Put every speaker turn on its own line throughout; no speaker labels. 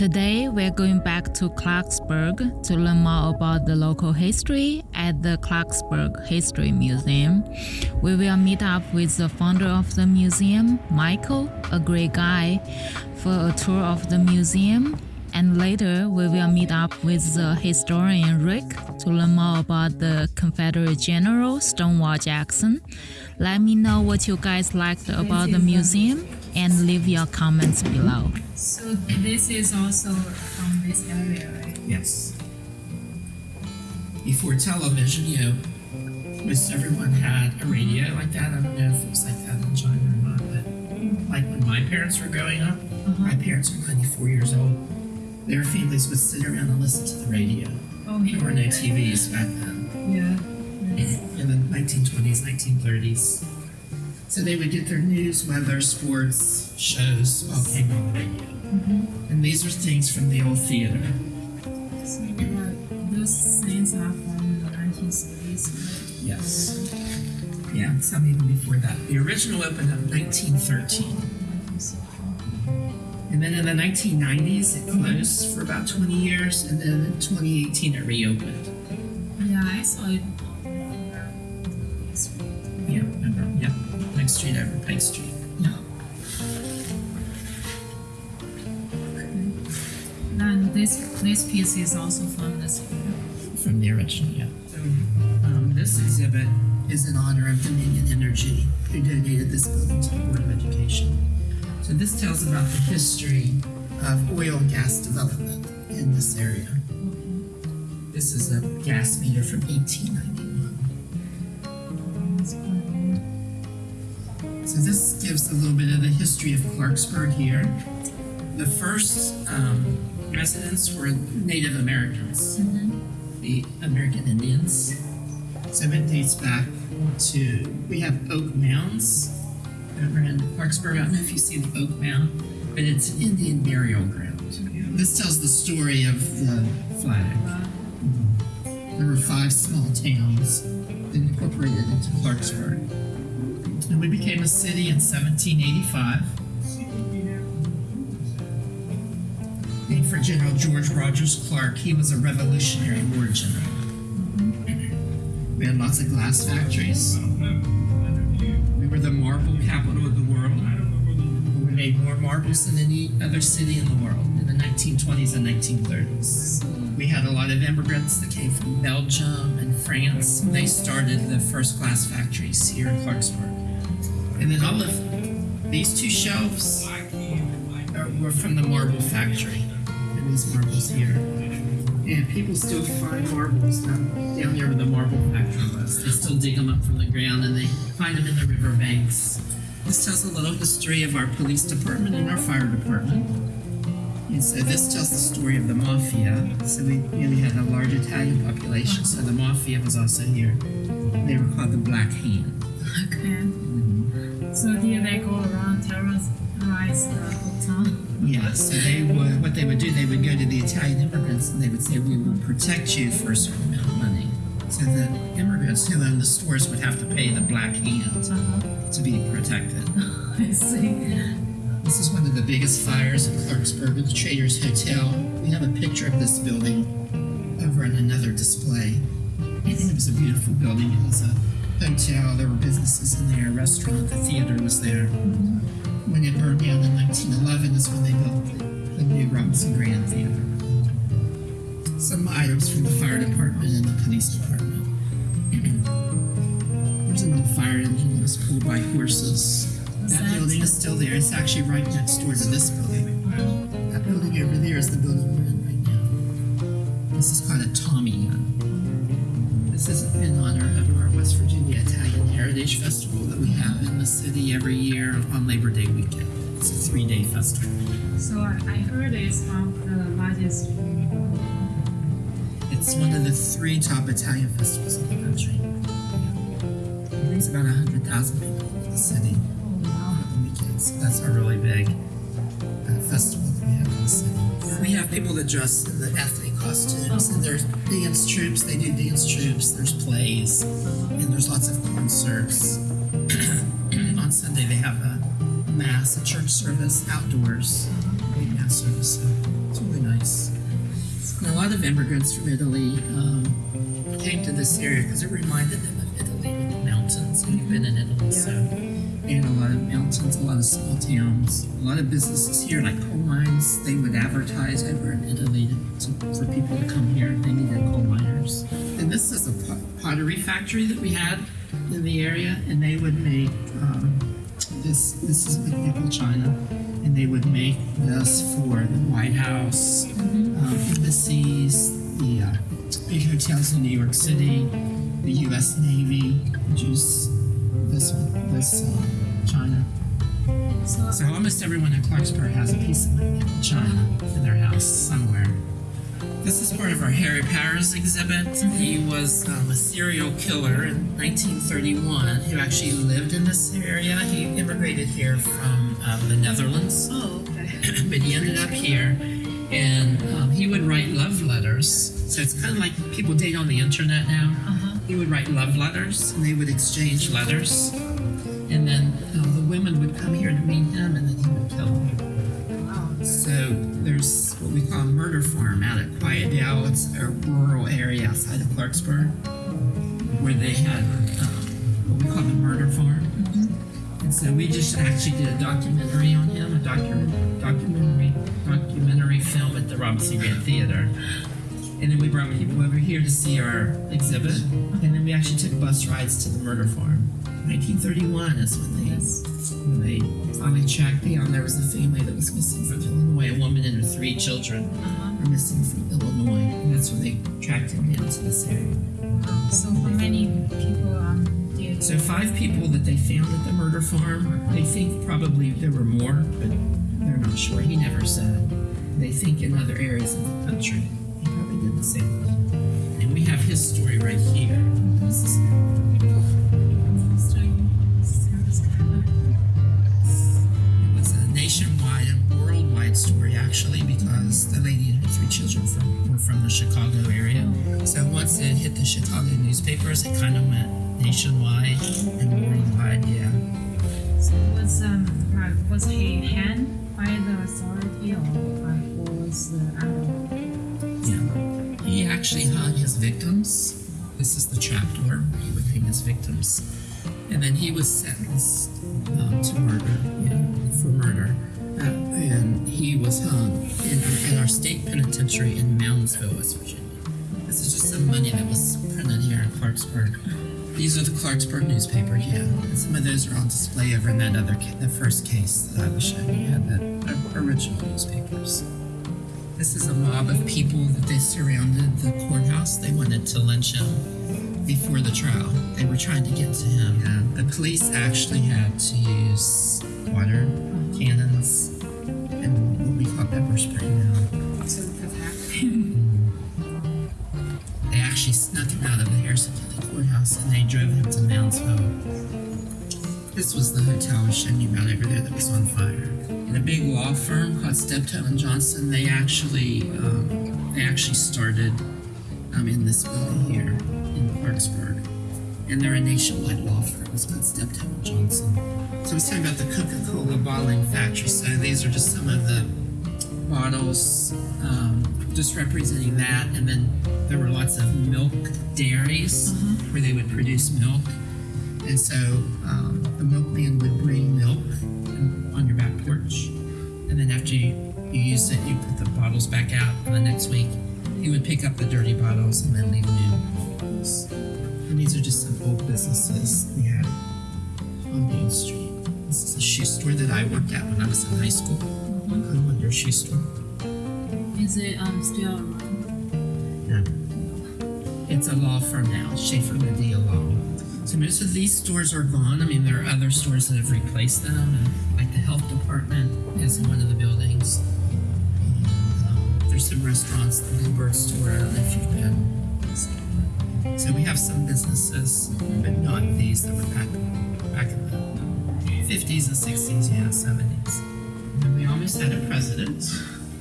Today, we're going back to Clarksburg to learn more about the local history at the Clarksburg History Museum. We will meet up with the founder of the museum, Michael, a great guy, for a tour of the museum. And later, we will meet up with the historian Rick to learn more about the Confederate General Stonewall Jackson. Let me know what you guys liked about the museum and leave your comments below.
So this is also from this area, right?
Yes. Before television, you know, most everyone had a radio like that. I don't know if it was like that in China or not, but like when my parents were growing up, uh-huh. my parents were 94 years old. Their families would sit around and listen to the radio.
Oh,
There were no TVs back then
yeah.
in the 1920s, 1930s. So they would get their news, weather, sports, shows, all came on the radio. And these are things from the old theater.
So uh, those things are from the 1930s, right?
Yes. Yeah, some even before that. The original opened up in 1913. And then in the 1990s, it closed for about 20 years, and then in 2018, it reopened.
Yeah, I saw it.
Street over Pike Street. Yeah.
Then this this piece is also from this area.
From the original, yeah. So, um, this exhibit is in honor of Dominion Energy, who donated this building to the Board of Education. So this tells about the history of oil and gas development in this area. This is a gas meter from 1891. Gives a little bit of the history of Clarksburg here. The first um, residents were Native Americans, the American Indians. So it dates back to, we have oak mounds over in Clarksburg. I don't know if you see the oak mound, but it's an Indian burial ground. This tells the story of the flag. There were five small towns that incorporated into Clarksburg. And we became a city in 1785. Named for General George Rogers Clark. He was a Revolutionary War general. We had lots of glass factories. We were the marble capital of the world. We made more marbles than any other city in the world in the 1920s and 1930s. We had a lot of immigrants that came from Belgium and France. They started the first glass factories here in Clarksburg. And then all of these two shelves are, were from the marble factory. And these marbles here. And people still find marbles down, down there where the marble factory was. They still dig them up from the ground and they find them in the river banks. This tells a little history of our police department and our fire department. And so this tells the story of the mafia. So we, you know, we had a large Italian population, so the mafia was also here. They were called the Black Hand.
Okay. Mm-hmm. So did they go around terrorize the whole town?
Yeah, so they would, what they would do, they would go to the Italian immigrants and they would say, we will protect you for a certain amount of money. So the immigrants who owned the stores would have to pay the Black Hand
Uh-huh.
to be protected.
I see.
This is one of the biggest fires in Clarksburg at the Traders Hotel. We have a picture of this building over in another display. I think it was a beautiful building. It was a hotel. There were businesses in there, a restaurant, the theater was there. When it burned down in 1911 is when they built the, new Robinson Grand Theater. Some items from the fire department and the police department. There's an old fire engine that was pulled by horses. That building is still there. It's actually right next door to this building. That building over there is the building we're in right now. This is called a Tommy gun. This is in honor of West Virginia Italian Heritage Festival that we have in the city every year on Labor Day weekend. It's a three-day festival.
So I heard it's one of the largest.
It's one of the three top Italian festivals in the country. It brings about 100,000 people to the city
Oh wow.
on the weekends. That's a really big uh, festival that we have in the city. We have people that dress in the ethnic costumes, and there's dance troupes. They do dance troupes. There's plays, and there's lots of concerts. On Sunday they have a mass, a church service outdoors, big mass service. So it's really nice. And a lot of immigrants from Italy um, came to this area because it reminded them of Italy the mountains. And you've been in Italy, so and a lot of mountains, a lot of small towns, a lot of businesses here, like coal mines. They would advertise over in Italy to, for people to come here. If they needed coal miners. And this is a pot- pottery factory that we had in the area, and they would make um, this. This is with nickel china, and they would make this for the White House, um, embassies, the uh, big hotels in New York City, the U.S. Navy would use this this uh, china.
So,
So almost everyone in Clarksburg has a piece of china in their house somewhere. This is part of our Harry Powers exhibit. He was um, a serial killer in 1931 who actually lived in this area. He immigrated here from um, the Netherlands
oh, okay.
but he ended up here and um, he would write love letters so it's kind of like people date on the internet now
Uh-huh.
He would write love letters and they would exchange letters and then uh, the women would come here to meet him and then he would kill them
Wow.
so there's what we call a murder farm out at Quiet Dell. It's a rural area outside of Clarksburg where they had um, what we call the murder farm. And so we just actually did a documentary on him, a document, documentary documentary film at the Robinson Grand Theater. And then we brought people over here to see our exhibit. And then we actually took bus rides to the murder farm. 1931 is when they when they finally tracked down. There was a family that was missing from Illinois. A woman and her three children
Uh-huh.
were missing from Illinois, and that's when they tracked him down to this area.
So how many people um did
So five people that they found at the murder farm. They think probably there were more, but they're not sure. He never said. They think in other areas of the country did the same. And we have his story right here. This is It was a nationwide and worldwide story, actually, because the lady and her three children from, were from the Chicago area. So once it hit the Chicago newspapers, it kind of went nationwide and worldwide. Yeah.
So was um was he hanged by the authority or was the um,
Yeah. Actually hung his victims. This is the trapdoor. He would hang his victims. And then he was sentenced um, to murder, for murder. Uh, and he was hung in, in our state penitentiary in Moundsville, West Virginia. This is just some money that was printed here in Clarksburg. These are the Clarksburg newspaper, yeah. And some of those are on display over in that other, the first case that I was showing you had the uh, original newspapers. This is a mob of people that they surrounded the courthouse. They wanted to lynch him before the trial. They were trying to get to him. And the police actually had to use water cannons and what we call pepper spray now.
to attack him?
They actually snuck him out of the Harrison County Courthouse and they drove him to Moundsville. This was the hotel I was showing you about over there that was on fire. And a big law firm called Steptoe and Johnson, they actually um, they actually started um, in this building here in Clarksburg. And they're a nationwide law firm. It's called Steptoe and Johnson. So I was talking about the Coca-Cola bottling factory. So these are just some of the bottles um, just representing that and then there were lots of milk dairies where they would produce milk and so um, the milkman would bring milk week he would pick up the dirty bottles and then leave new bottles and these are just some old businesses we had on Main Street this is a shoe store that I worked at when I was in high school the Wonder Shoe Store
Is it um still around?
It's a law firm now, Schaefer Medea Law. So most of these stores are gone. I mean, there are other stores that have replaced them, and like the health department is in one of the buildings. There's some restaurants, the Bluebird store. I don't know if you've been. So we have some businesses, but not these that were back back in the 50s and 60s, yeah, 70s. And we almost had a president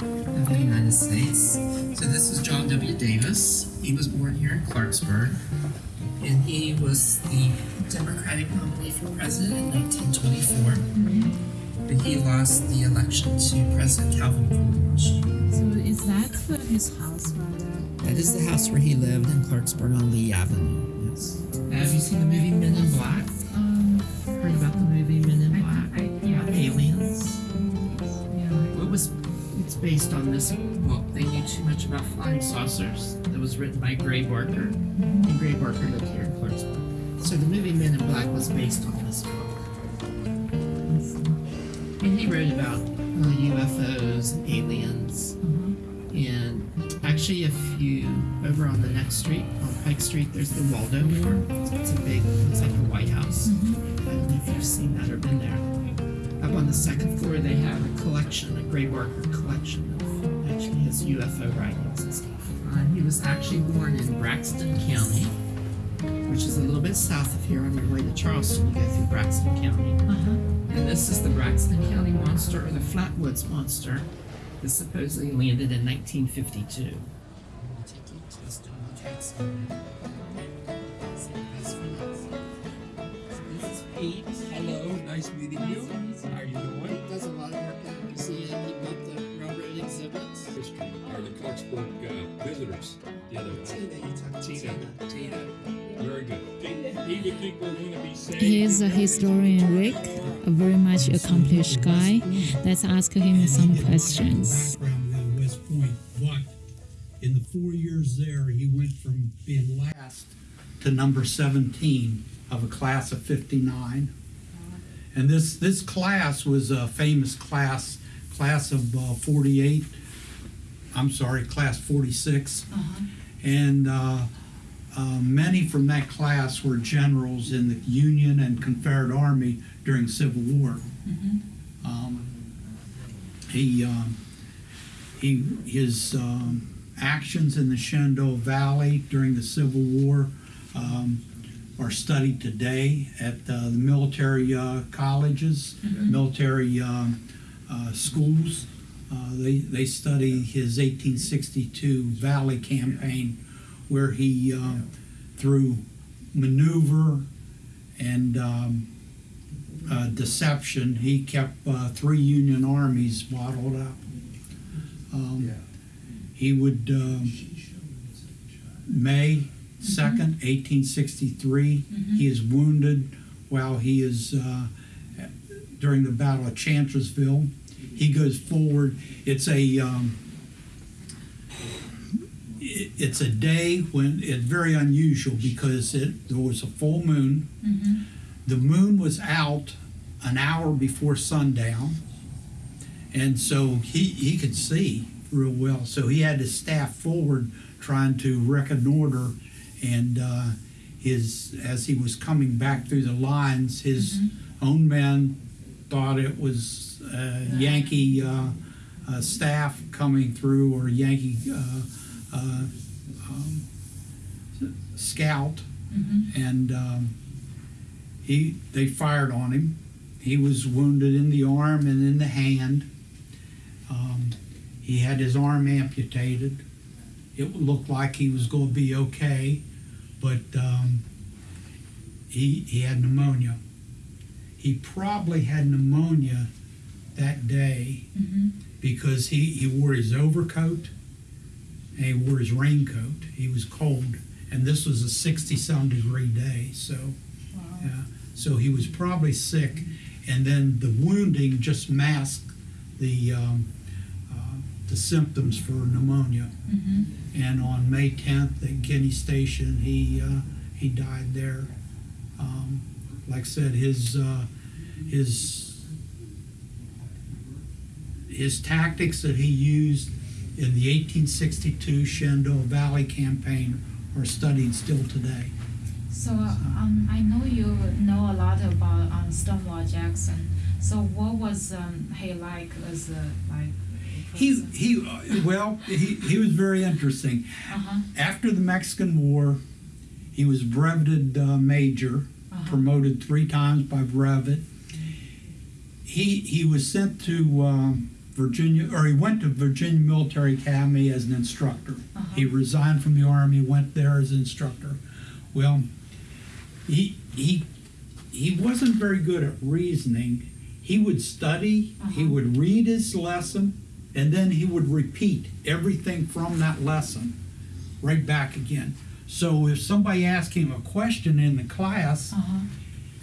of the United States. So this is John W. Davis. He was born here in Clarksburg, and he was the Democratic nominee for president in 1924. But he lost the election to President Calvin Coolidge.
So is that the, his house right there?
That is the house where he lived in Clarksburg on Lee Avenue. Yes. Have you seen the movie Men in Black?
Um,
Heard about the movie Men in Black?
I, yeah,
About aliens.
yeah.
It was. It's based on this book. They knew too much about flying saucers. That was written by Gray Barker, and Gray Barker lived here in Clarksburg. So the movie Men in Black was based on this book. And he wrote about uh, UFOs and aliens. Over on the next street, on Pike Street, there's the Waldomore. It's a big, looks like a White House. I don't know if you've seen that or been there. Up on the second floor, they have a collection, a Gray Barker collection of actually his UFO writings and stuff. Uh, he was actually born in Braxton County, which is a little bit south of here on your way to Charleston. You go through Braxton County.
Uh-huh.
And this is the Braxton County monster, or the Flatwoods monster, that supposedly landed in 1952. This is Pete.
Hello, nice meeting you. How are you doing?
Does a lot of work at the museum. He built the railroad exhibits.
History, are the Clarksburg uh, visitors the other day.
Tina, you talked
Tina.
Tina. Tina.
Very good. Do you think we're going to be safe?
He is a historian, Rick, a very much accomplished guy. Let's ask him some questions.
Four years there, he went from being last to number 17 of a class of 59. And this this class was a famous class, class of uh, 48. I'm sorry, class 46. And uh, uh, many from that class were generals in the Union and Confederate Army during Civil War. Um, he um, he his um, actions in the Shenandoah Valley during the Civil War um, are studied today at uh, the military uh, colleges, military um, uh, schools. Uh, they they study his 1862 Valley campaign, where he um, through maneuver and um, uh, deception, he kept uh, three Union armies bottled up. Um, He would, um, May 2nd, 1863, he is wounded while he is uh, during the Battle of Chancellorsville. He goes forward. It's a um, it- it's a day when it's very unusual because it there was a full moon. The moon was out an hour before sundown, and so he he could see real well. So he had his staff forward trying to reconnoiter, and uh, his as he was coming back through the lines, his own men thought it was uh, Yankee uh, uh, staff coming through or Yankee uh, uh, um, scout, and um, he they fired on him. He was wounded in the arm and in the hand. Um, he had his arm amputated. It looked like he was going to be okay, but um, he he had pneumonia. He probably had pneumonia that day because he, he wore his overcoat and he wore his raincoat. He was cold, and this was a 60 some degree day. So, yeah, so he was probably sick, and then the wounding just masked the um, the symptoms for pneumonia. And on May 10th at Guinea Station, he uh, he died there. Um, like I said, his uh, his his tactics that he used in the 1862 Shenandoah Valley campaign are studied still today.
So um, I know you know a lot about um, Stonewall Jackson. So what was um, he like as a like? A
He he uh, well he, he was very interesting.
Uh-huh.
After the Mexican War, he was breveted uh, major,
Uh-huh.
promoted three times by brevet. He he was sent to um, Virginia, or he went to Virginia Military Academy as an instructor.
Uh-huh.
He resigned from the army, went there as an instructor. Well, he he he wasn't very good at reasoning. He would study. He
Uh-huh.
would read his lesson, and then he would repeat everything from that lesson right back again. So if somebody asked him a question in the class,
Uh-huh.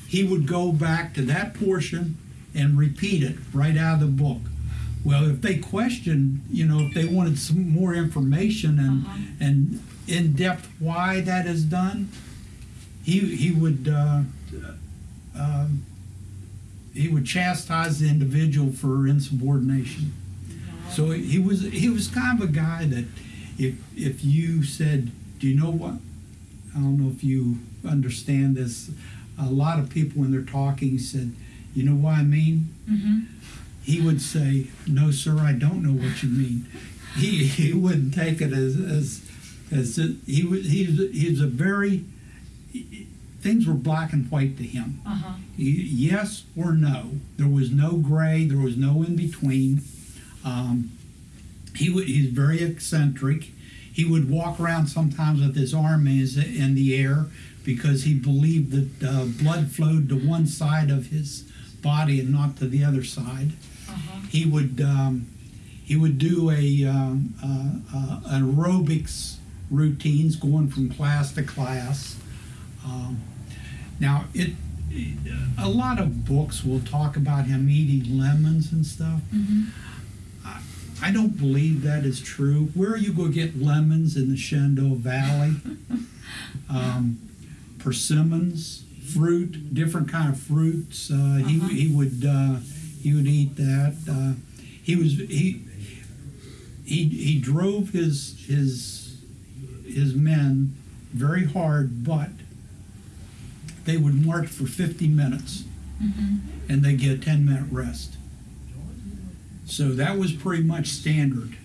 he would go back to that portion and repeat it right out of the book. Well, if they questioned, you know, if they wanted some more information and
Uh-huh.
and in depth why that is done, he he would uh, um, he would chastise the individual for insubordination. So he was he was kind of a guy that if if you said, do you know what? I don't know if you understand this. A lot of people when they're talking said, you know what I mean?
Mm-hmm.
He would say, no, sir, I don't know what you mean. He he wouldn't take it as as as it, he was he's he's a very things were black and white to him.
Uh-huh.
Yes or no. There was no gray. There was no in between. Um, he would, he's very eccentric. He would walk around sometimes with his arm in, his, in the air because he believed that uh, blood flowed to one side of his body and not to the other side.
Uh-huh.
He would um, he would do a um, uh, uh, aerobics routines going from class to class. Um, now it a lot of books will talk about him eating lemons and stuff.
Mm-hmm.
I, don't believe that is true. Where are you going to get lemons in the Shenandoah Valley? um, persimmons, fruit, different kind of fruits. Uh,
Uh-huh.
He he would uh, he would eat that. Uh, he was he he he drove his his his men very hard, but they would march for 50 minutes
Mm-hmm.
and they get a 10 minute rest. So that was pretty much standard.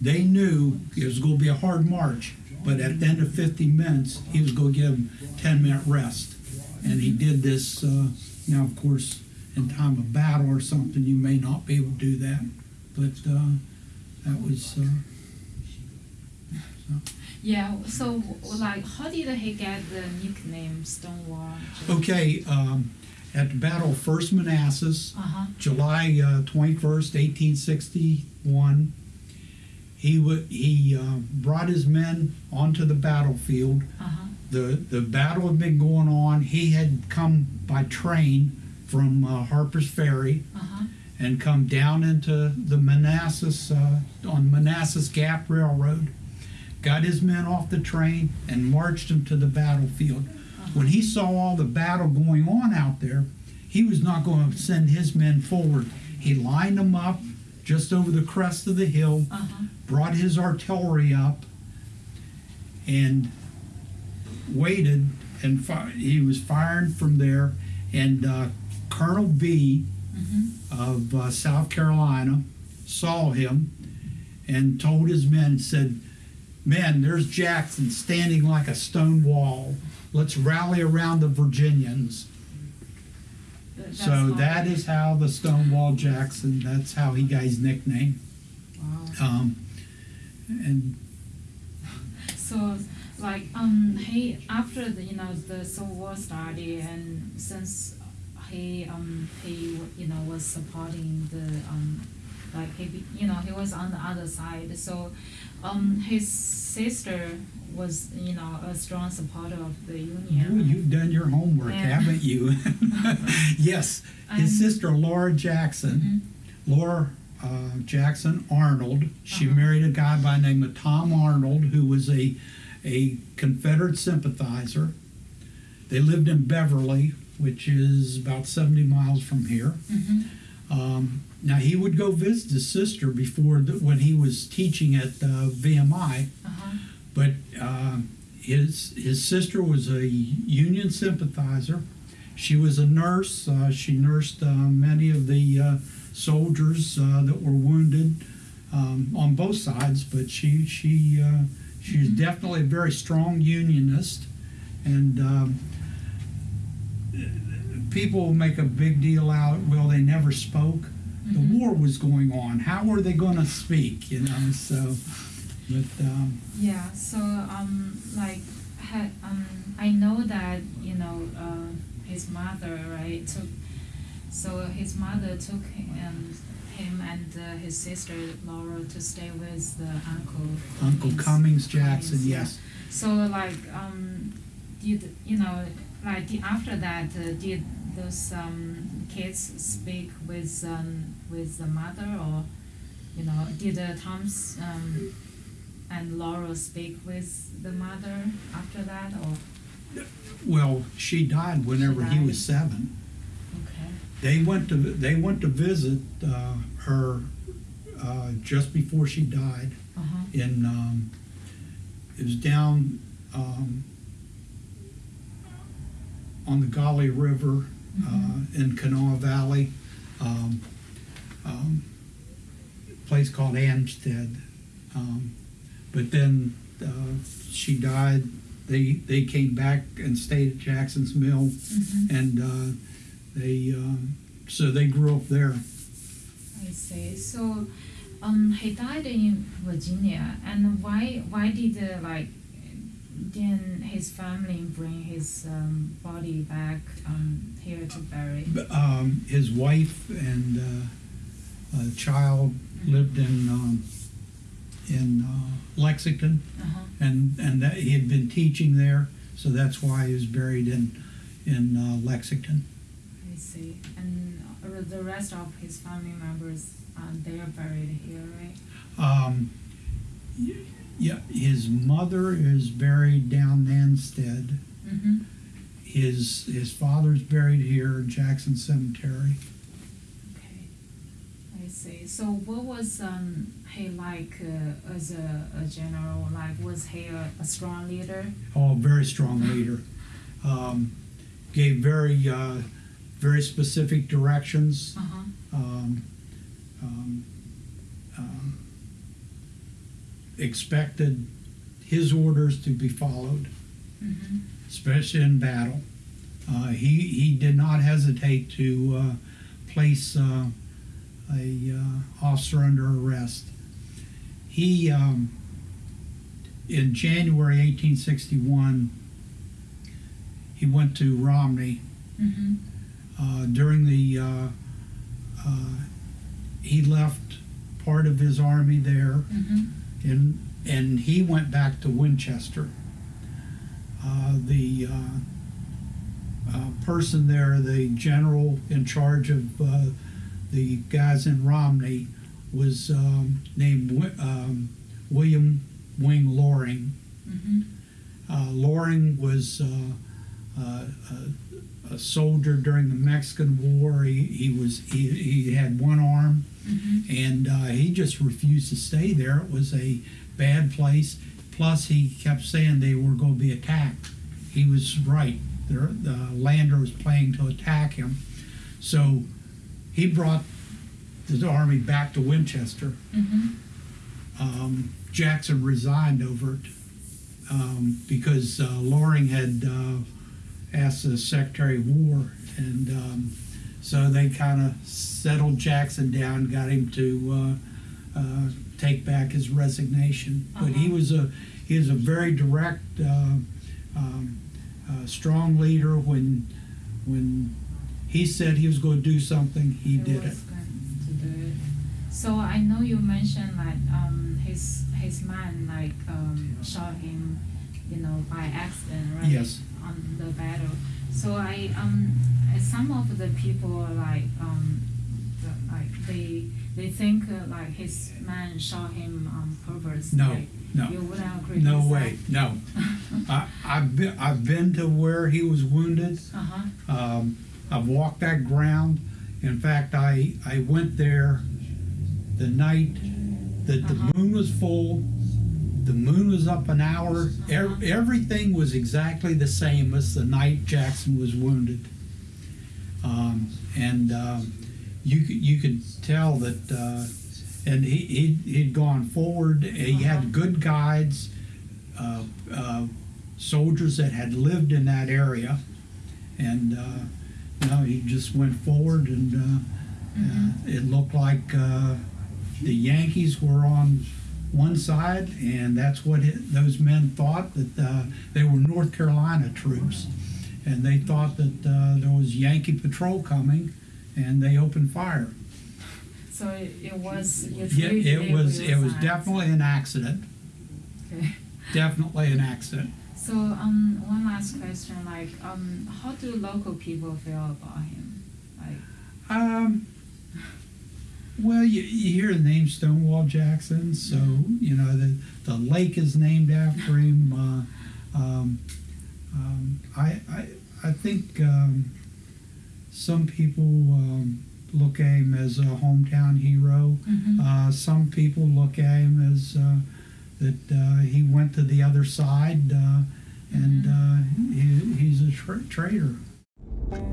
They knew it was going to be a hard march, but at the end of 50 minutes, he was going to give them 10 minute rest. And he did this. Uh, now, of course, in time of battle or something, you may not be able to do that, but uh, that was. Uh,
Yeah. So, like, how did he get the nickname Stonewall?
okay, um, at the Battle of First Manassas,
Uh-huh.
July uh, 21st, 1861, he, w- he uh, brought his men onto the battlefield.
Uh-huh.
The, the battle had been going on. He had come by train from uh, Harper's Ferry
Uh-huh.
and come down into the Manassas, uh, on Manassas Gap Railroad, got his men off the train and marched them to the battlefield. When he saw all the battle going on out there, he was not going to send his men forward. He lined them up just over the crest of the hill,
Uh-huh.
brought his artillery up, and waited. And fi- he was firing from there. And uh, Colonel Bee
Mm-hmm.
of uh, South Carolina saw him and told his men, said, Men, there's Jackson standing like a stone wall. Let's rally around the Virginians.
That's
so that is how the Stonewall Jackson, that's how he got his nickname.
Wow.
Um, and
So, like, um, he after the you know the Civil War started, and since he um he you know was supporting the um like he you know he was on the other side, so um his sister was you know a strong supporter of the Union.
boy, you've done your homework,
Yeah.
haven't you? yes,
And-
his sister Laura Jackson.
Mhm.
Laura uh, Jackson Arnold. She
Uh-huh.
married a guy by the name of Tom Arnold, who was a a Confederate sympathizer. They lived in Beverly, which is about 70 miles from here.
Mhm.
Um, now he would go visit his sister before the, when he was teaching at uh, VMI,
Uh-huh.
but uh, his his sister was a Union sympathizer. She was a nurse. Uh, she nursed uh, many of the uh, soldiers uh, that were wounded um, on both sides. But she she uh, she was definitely a very strong Unionist, and um, people make a big deal out. Well, they never spoke. The
Mhm.
war was going on. How were they going to speak? You know, so. But um,
Yeah, so um, like, ha, um, I know that you know uh, his mother right took, so his mother took him him and uh, his sister Laura to stay with the uncle.
Uncle Cummins Jackson,
Cummins, yeah.
yes.
So like um, did you know like after that uh, did those um, kids speak with um, with the mother or you know did uh, Tom's um, and Laura speak with the mother after that or
Well, she died whenever he
died.
was seven.
okay
They went to they went to visit uh, her uh, just before she died
uh huh
in um, it was down um, on the Gauley River uh, in Kanawha Valley, um, um, place called Ansted. Um, but then uh, she died. They they came back and stayed at Jackson's Mill,
mm-hmm.
and uh, they um, so they grew up there.
I see. So, um, he died in Virginia, and why why did uh, like then his family bring his um, body back um, here to bury?
Um, his wife and uh, a child lived in um, in uh, Lexington,
Uh-huh.
and and that he had been teaching there, so that's why he was buried in in uh, Lexington.
I see. And uh, the rest of his family members, uh, they are buried here, right?
Um, yeah, his mother is buried down Nanstead.
Mm-hmm.
His his father's buried here in Jackson Cemetery.
Okay. I see. So, what was um, he like uh, as a, a general? Like, was he a, a strong leader?
Oh, very strong leader. Um, gave very uh, very specific directions.
Uh huh.
Um, um, um, expected his orders to be followed,
Mm-hmm.
especially in battle. Uh, he he did not hesitate to uh, place uh, a uh, officer under arrest. He um, in January 1861 he went to Romney
Mm-hmm.
uh, during the uh, uh, he left part of his army there
Mm-hmm.
And and he went back to Winchester. Uh, the uh, uh, person there, the general in charge of uh, the guys in Romney, was um, named um, William Wing Loring.
Mm-hmm.
Uh, Loring was uh, uh, a, a soldier during the Mexican War. He, he was he, he had one arm,
Mm-hmm.
and uh, he just refused to stay there. It was a bad place. Plus, he kept saying they were going to be attacked. He was right. The, the lander was planning to attack him, so he brought the army back to Winchester.
Mm-hmm.
Um, Jackson resigned over it um, because uh, Loring had uh, asked the Secretary of War, and um, so they kind of settled Jackson down, got him to uh, uh, take back his resignation. But he
Uh-huh.
was a he was a very direct, uh, um, uh, strong leader. When when he said he was going to do something, he did it.
was going to do it. So I know you mentioned like um his his man like um shot him, you know, by accident, right?
Yes.
On the battle. So I um some of the people are like um the, like they they think uh, like his man shot him on purpose.
No,
like,
no.
You wouldn't agree.
No
with
way, no. I, I've been I've been to where he was wounded.
Uh huh.
Um, I've walked that ground. In fact, I I went there the night that the
Uh-huh.
moon was full. The moon was up an hour. Ev-
Uh-huh.
everything was exactly the same as the night Jackson was wounded. Um, and um, you could you could tell that. Uh, and he he'd, he'd gone forward. He
Uh-huh.
had good guides, uh, uh, soldiers that had lived in that area, and uh, you know he just went forward, and uh, uh, it looked like uh, the Yankees were on one side, and that's what it, those men thought that uh, they were North Carolina troops, and they thought that uh, there was Yankee patrol coming, and they opened fire.
So it, it was.
Yeah, it was, it was definitely an accident,
Okay.
definitely an accident.
So um, one last question, like um, how do local people feel about him? Like,
Um, well, you, you hear the name Stonewall Jackson, so you know the the lake is named after him. Uh, um, um, I, I I think um, some people um, look at him as a hometown hero. Uh, some people look at him as uh, that uh, he went to the other side uh, and uh, he, he's a tra- traitor.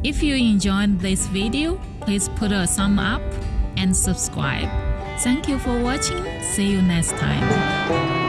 If you enjoyed this video, please put a thumb up and subscribe. Thank you for watching. See you next time.